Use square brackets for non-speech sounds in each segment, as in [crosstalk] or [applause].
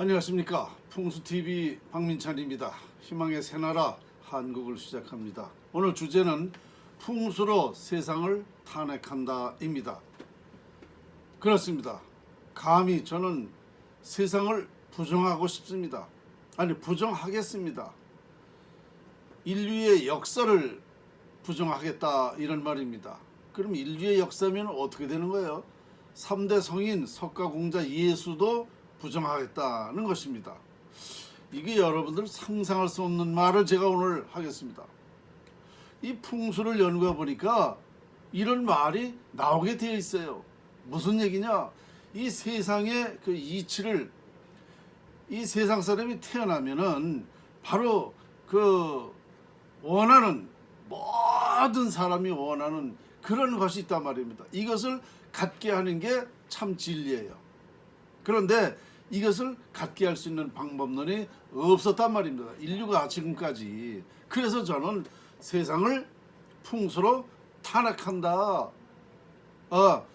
안녕하십니까. 풍수TV 박민찬입니다. 희망의 새나라 한국을 시작합니다. 오늘 주제는 풍수로 세상을 탄핵한다 입니다. 그렇습니다. 감히 저는 세상을 부정하고 싶습니다. 아니 부정하겠습니다. 인류의 역사를 부정하겠다 이런 말입니다. 그럼 인류의 역사면 어떻게 되는 거예요? 3대 성인 석가공자 예수도 부정하겠다는 것입니다. 이게 여러분들 상상할 수 없는 말을 제가 오늘 하겠습니다. 이 풍수를 연구해 보니까 이런 말이 나오게 되어 있어요. 무슨 얘기냐? 이 세상의 그 이치를 이 세상 사람이 태어나면은 바로 그 원하는 모든 사람이 원하는 그런 것이 있단 말입니다. 이것을 갖게 하는 게 참 진리예요. 그런데 이것을 갖게 할 수 있는 방법론이 없었단 말입니다. 인류가 지금까지. 그래서 저는 세상을 풍수로 탄압한다. 어,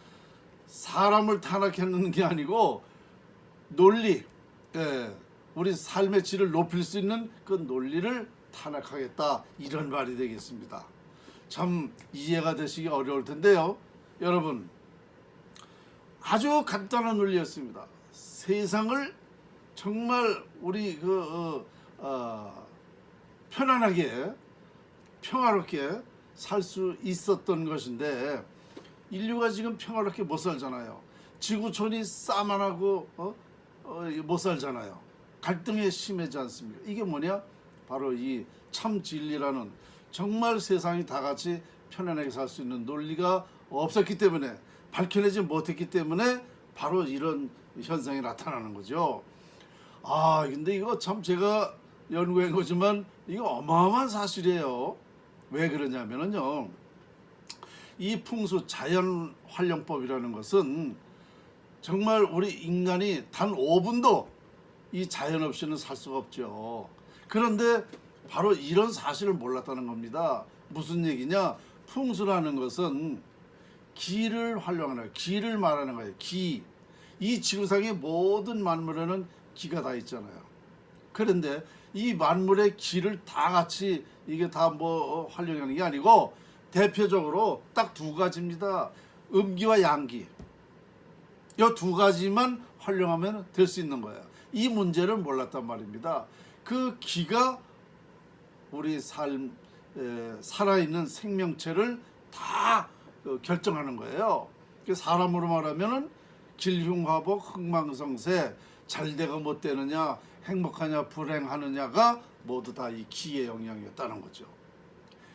사람을 탄압하는 게 아니고 논리, 예, 우리 삶의 질을 높일 수 있는 그 논리를 탄압하겠다. 이런 말이 되겠습니다. 참 이해가 되시기 어려울 텐데요. 여러분, 아주 간단한 논리였습니다. 세상을 정말 우리 그 어, 어, 편안하게 평화롭게 살 수 있었던 것인데 인류가 지금 평화롭게 못 살잖아요. 지구촌이 싸만 하고 어? 어, 못 살잖아요. 갈등이 심해지 않습니까? 이게 뭐냐? 바로 이 참 진리라는 정말 세상이 다 같이 편안하게 살 수 있는 논리가 없었기 때문에 밝혀내지 못했기 때문에 바로 이런 현상이 나타나는 거죠. 아 근데 이거 참 제가 연구한 거지만 이거 어마어마한 사실이에요. 왜 그러냐면은요. 이 풍수 자연 활용법이라는 것은 정말 우리 인간이 단 5분도 이 자연 없이는 살 수가 없죠. 그런데 바로 이런 사실을 몰랐다는 겁니다. 무슨 얘기냐? 풍수라는 것은 기를 활용하는 기를 말하는 거예요. 기. 이 지구상의 모든 만물에는 기가 다 있잖아요. 그런데 이 만물의 기를 다 같이 이게 다 뭐 활용하는 게 아니고 대표적으로 딱 두 가지입니다. 음기와 양기. 이 두 가지만 활용하면 될 수 있는 거예요. 이 문제를 몰랐단 말입니다. 그 기가 우리 삶 에, 살아있는 생명체를 다 어, 결정하는 거예요. 사람으로 말하면은 길흉화복 흥망성쇠 잘되고 못되느냐 행복하냐 불행하느냐가 모두 다 이 기의 영향이었다는 거죠.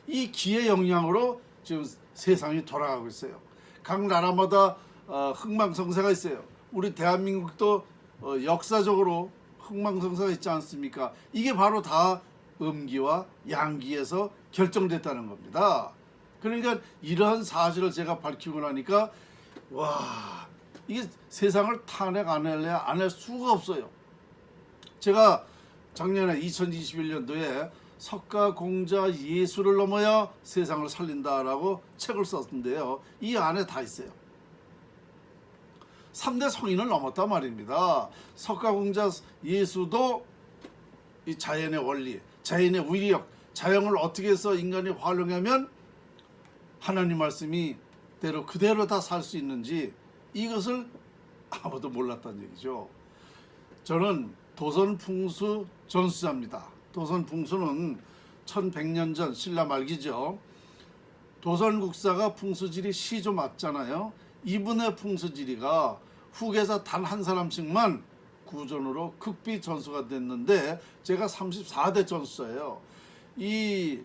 이 기의 영향으로 지금 세상이 돌아가고 있어요. 각 나라마다 어, 흥망성쇠가 있어요. 우리 대한민국도 어, 역사적으로 흥망성쇠가 있지 않습니까? 이게 바로 다 음기와 양기에서 결정됐다는 겁니다. 그러니까 이러한 사실을 제가 밝히고 나니까 와 이게 세상을 탄핵 안 할래 안할 수가 없어요. 제가 작년에 2021년도에 석가 공자 예수를 넘어야 세상을 살린다라고 책을 썼는데요. 이 안에 다 있어요. 3대 성인을 넘었단 말입니다. 석가 공자 예수도 이 자연의 원리, 자연의 위력, 자연을 어떻게 해서 인간이 활용하면 하나님 말씀이 대로 그대로 다 살 수 있는지 이것을 아무도 몰랐다는 얘기죠. 저는 도선풍수 전수자입니다. 도선풍수는 1100년 전 신라 말기죠. 도선국사가 풍수지리 시조 맞잖아요. 이분의 풍수지리가 후계자 단 한 사람씩만 구전으로 극비 전수가 됐는데 제가 34대 전수자예요. 이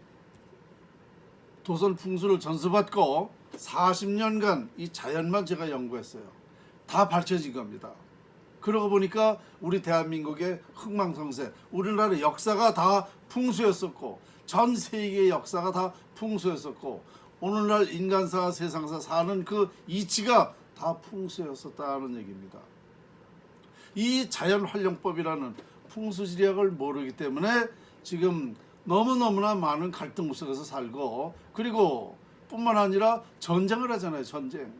도선 풍수를 전수받고 40년간 이 자연만 제가 연구했어요. 다 밝혀진 겁니다. 그러고 보니까 우리 대한민국의 흥망성쇠, 우리나라 역사가 다 풍수였었고 전 세계의 역사가 다 풍수였었고 오늘날 인간사 세상사 사는 그 이치가 다 풍수였었다는 얘기입니다. 이 자연활용법이라는 풍수지리학을 모르기 때문에 지금 너무너무나 많은 갈등 속에서 살고 그리고 뿐만 아니라 전쟁을 하잖아요 전쟁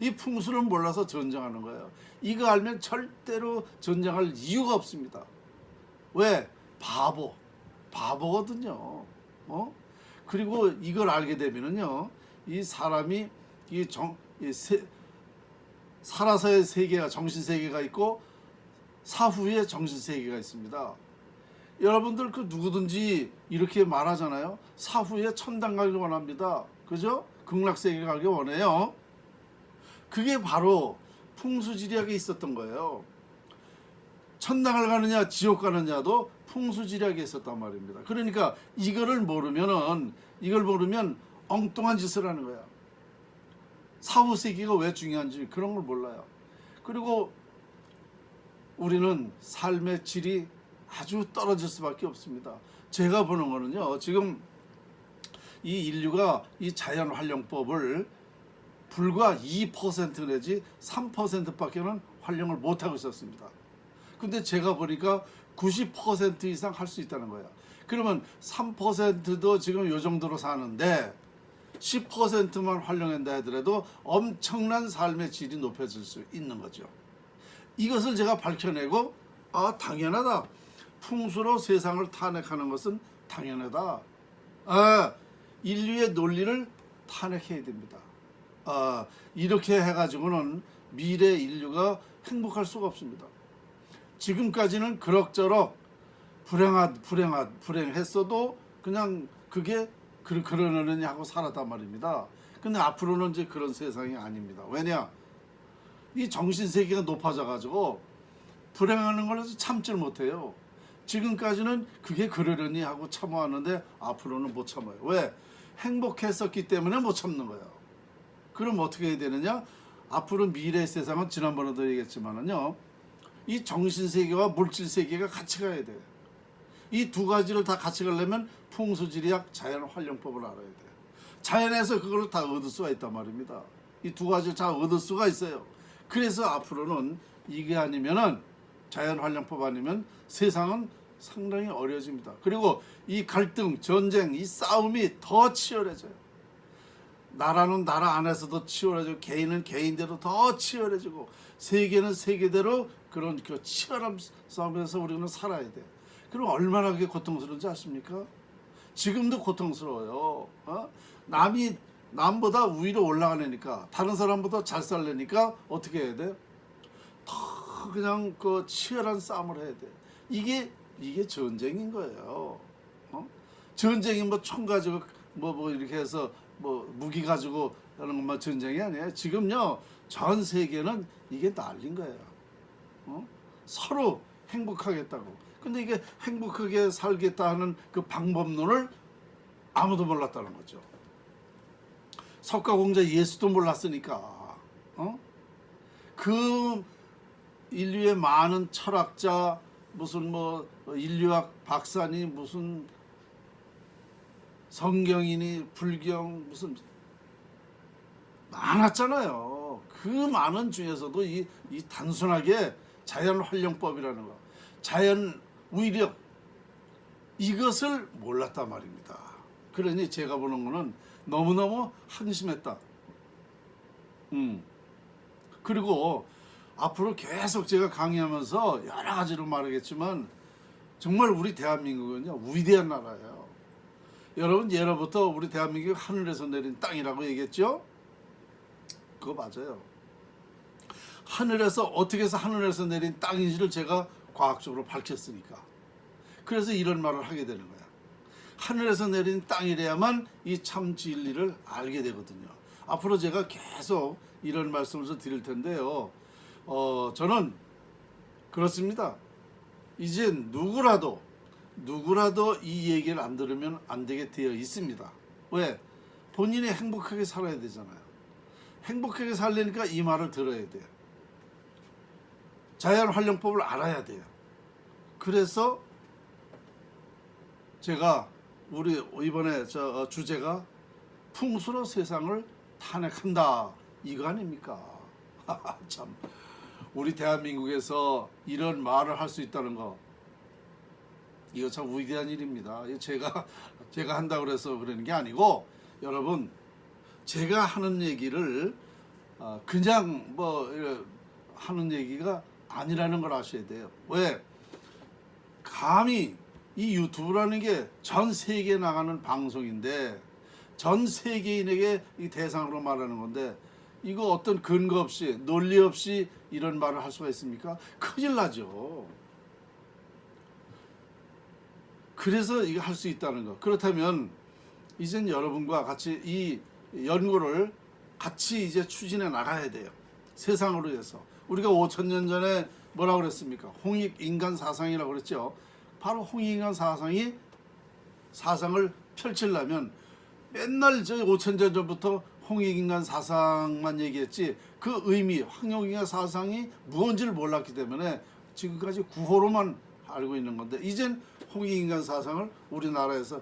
이 풍수를 몰라서 전쟁하는 거예요. 이거 알면 절대로 전쟁할 이유가 없습니다. 왜? 바보. 바보거든요. 어? 그리고 이걸 알게 되면은요. 이 사람이 이 정, 이 세, 살아서의 세계가 정신 세계가 있고 사후에 정신 세계가 있습니다. 여러분들 그 누구든지 이렇게 말하잖아요. 사후에 천당 가길 원합니다. 그죠? 극락 세계 가길 원해요. 그게 바로 풍수지리학에 있었던 거예요. 천당을 가느냐 지옥 가느냐도 풍수지리학에 있었단 말입니다. 그러니까 이거를 모르면은 이걸 모르면 엉뚱한 짓을 하는 거야. 사후 세계가 왜 중요한지 그런 걸 몰라요. 그리고 우리는 삶의 질이 아주 떨어질 수밖에 없습니다. 제가 보는 거는요. 지금 이 인류가 이 자연 활용법을 불과 2% 내지 3%밖에는 활용을 못 하고 있었습니다. 근데 제가 보니까 90% 이상 할 수 있다는 거예요. 그러면 3%도 지금 요 정도로 사는데 10%만 활용한다 하더라도 엄청난 삶의 질이 높아질 수 있는 거죠. 이것을 제가 밝혀내고 아 당연하다. 풍수로 세상을 탄핵하는 것은 당연하다. 아, 인류의 논리를 탄핵해야 됩니다. 아, 이렇게 해가지고는 미래 인류가 행복할 수가 없습니다. 지금까지는 그럭저럭 불행하 불행하 불행했어도 그냥 그게 그 그러느니 하고 살았단 말입니다. 근데 앞으로는 이제 그런 세상이 아닙니다. 왜냐? 이 정신 세계가 높아져 가지고 불행하는 걸 참질 못해요. 지금까지는 그게 그러려니 하고 참아왔는데 앞으로는 못 참아요. 왜? 행복했었기 때문에 못 참는 거예요. 그럼 어떻게 해야 되느냐? 앞으로 미래 세상은 지난번에도 얘기했지만은요. 이 정신 세계와 물질 세계가 같이 가야 돼요. 이 두 가지를 다 같이 가려면 풍수지리학 자연 활용법을 알아야 돼요. 자연에서 그걸 다 얻을 수가 있단 말입니다. 이 두 가지를 다 얻을 수가 있어요. 그래서 앞으로는 이게 아니면은 자연 활용법 아니면 세상은 상당히 어려집니다. 그리고 이 갈등, 전쟁, 이 싸움이 더 치열해져요. 나라는 나라 안에서도 치열해지고 개인은 개인대로 더 치열해지고 세계는 세계대로 그런 그 치열한 싸움에서 우리는 살아야 돼. 그럼 얼마나 그게 고통스러운지 아십니까? 지금도 고통스러워요. 어? 남이 남보다 위로 올라가려니까 다른 사람보다 잘 살려니까 어떻게 해야 돼? 더 그냥 그 치열한 싸움을 해야 돼. 이게 이게 전쟁인 거예요. 어? 전쟁이 뭐 총 가지고 뭐 뭐 이렇게 해서 뭐 무기 가지고 하는 것만 전쟁이 아니에요. 지금요 전 세계는 이게 난린 거예요. 어? 서로 행복하겠다고. 근데 이게 행복하게 살겠다 하는 그 방법론을 아무도 몰랐다는 거죠. 석가공자 예수도 몰랐으니까. 어? 그 인류의 많은 철학자 무슨 뭐 인류학 박사니 무슨 성경이니 불경 무슨 많았잖아요. 그 많은 중에서도 이, 이 단순하게 자연 활용법이라는 거, 자연 위력 이것을 몰랐단 말입니다. 그러니 제가 보는 거는 너무너무 한심했다. 음. 그리고 앞으로 계속 제가 강의하면서 여러 가지로 말하겠지만 정말 우리 대한민국은요 위대한 나라예요. 여러분 예로부터 우리 대한민국이 하늘에서 내린 땅이라고 얘기했죠? 그거 맞아요. 하늘에서 어떻게 해서 하늘에서 내린 땅인지를 제가 과학적으로 밝혔으니까. 그래서 이런 말을 하게 되는 거야. 하늘에서 내린 땅이래야만 이 참 진리를 알게 되거든요. 앞으로 제가 계속 이런 말씀을 좀 드릴 텐데요. 어, 저는 그렇습니다. 이제 누구라도 누구라도 이 얘기를 안 들으면 안 되게 되어 있습니다. 왜? 본인이 행복하게 살아야 되잖아요. 행복하게 살려니까 이 말을 들어야 돼요. 자연 활용법을 알아야 돼요. 그래서 제가 우리 이번에 저 어, 주제가 풍수로 세상을 탄핵한다 이거 아닙니까? [laughs] 참 우리 대한민국에서 이런 말을 할 수 있다는 거 이거 참 위대한 일입니다. 제가 제가 한다고 그래서 그러는 게 아니고 여러분 제가 하는 얘기를 어, 그냥 뭐 하는 얘기가 아니라는 걸 아셔야 돼요. 왜? 감히 이 유튜브라는 게 전 세계에 나가는 방송인데 전 세계인에게 이 대상으로 말하는 건데 이거 어떤 근거 없이 논리 없이 이런 말을 할 수가 있습니까? 큰일 나죠. 그래서 이거 할 수 있다는 거. 그렇다면 이젠 여러분과 같이 이 연구를 같이 이제 추진해 나가야 돼요. 세상으로 해서 우리가 5천 년 전에 뭐라고 그랬습니까? 홍익 인간 사상이라고 그랬죠. 바로 홍익 인간 사상이 사상을 펼치려면 맨날 저 5천 년 전부터 홍익 인간 사상만 얘기했지 그 의미 황용 인간 사상이 무언지를 몰랐기 때문에 지금까지 구호로만 알고 있는 건데 이젠 홍익 인간 사상을 우리나라에서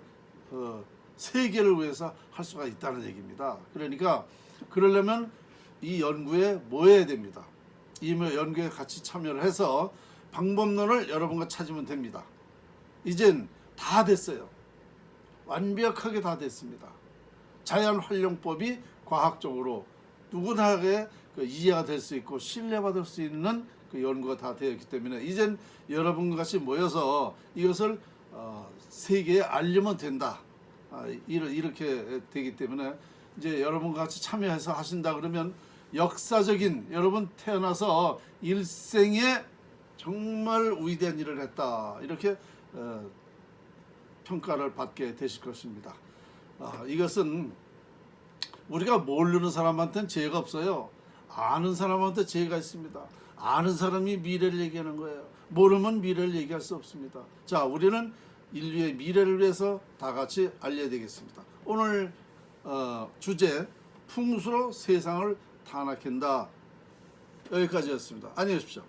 어, 세계를 위해서 할 수가 있다는 얘기입니다. 그러니까 그러려면 이 연구에 모여야 됩니다. 이 연구에 같이 참여를 해서 방법론을 여러분과 찾으면 됩니다. 이젠 다 됐어요. 완벽하게 다 됐습니다. 자연 활용법이 과학적으로 누구나게 그 이해가 될 수 있고 신뢰받을 수 있는 그 연구가 다 되었기 때문에 이젠 여러분과 같이 모여서 이것을 어, 세계에 알리면 된다. 아, 이렇게 되기 때문에 이제 여러분과 같이 참여해서 하신다 그러면 역사적인 여러분 태어나서 일생에 정말 위대한 일을 했다 이렇게 어, 평가를 받게 되실 것입니다. 아, 이것은 우리가 모르는 사람한테는 죄가 없어요. 아는 사람한테 죄가 있습니다. 아는 사람이 미래를 얘기하는 거예요. 모르면 미래를 얘기할 수 없습니다. 자, 우리는 인류의 미래를 위해서 다 같이 알려야 되겠습니다. 오늘 어, 주제 풍수로 세상을 탄압한다 여기까지였습니다. 안녕히 계십시오.